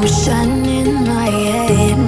motion in my head.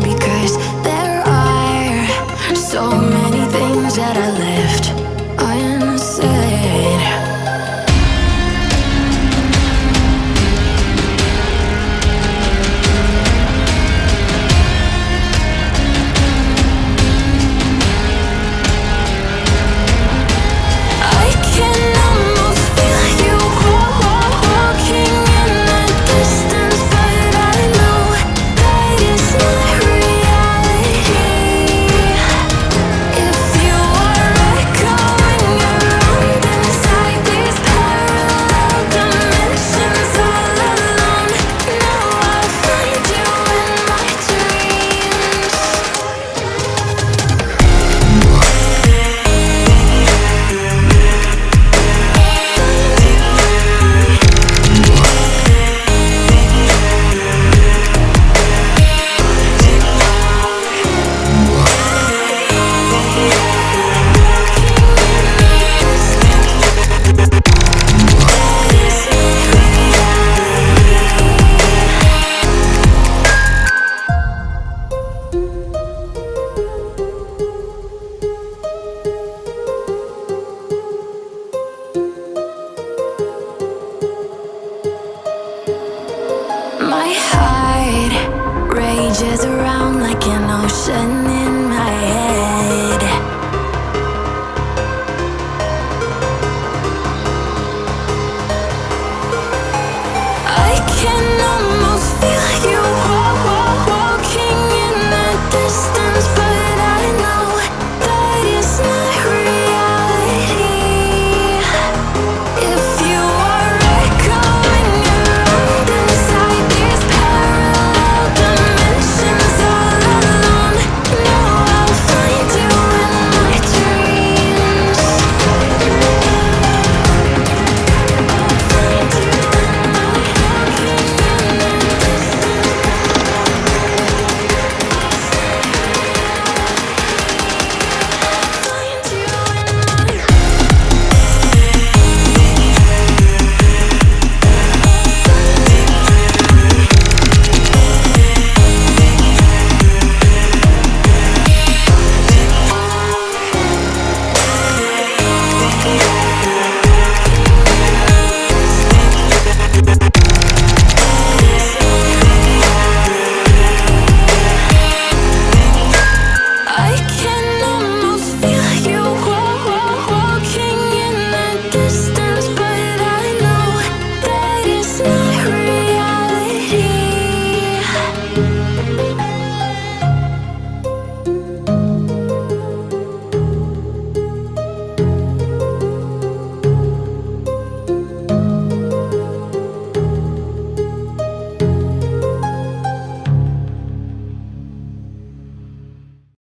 Changes around like an ocean in my head.